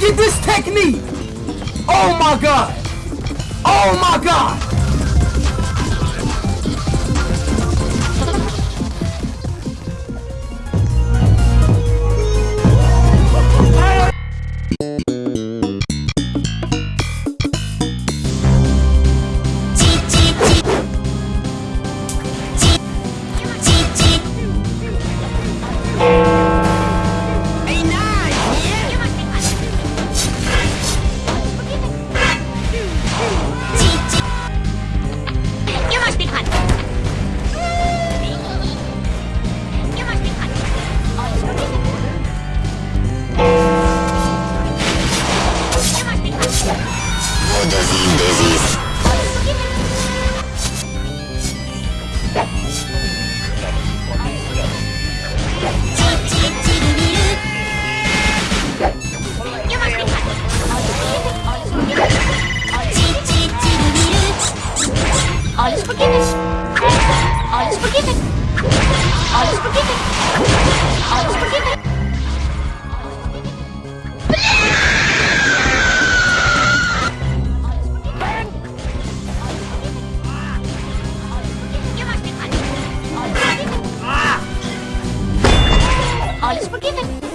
Look at this technique! Oh my god! Oh my god! Alles all is forgiven.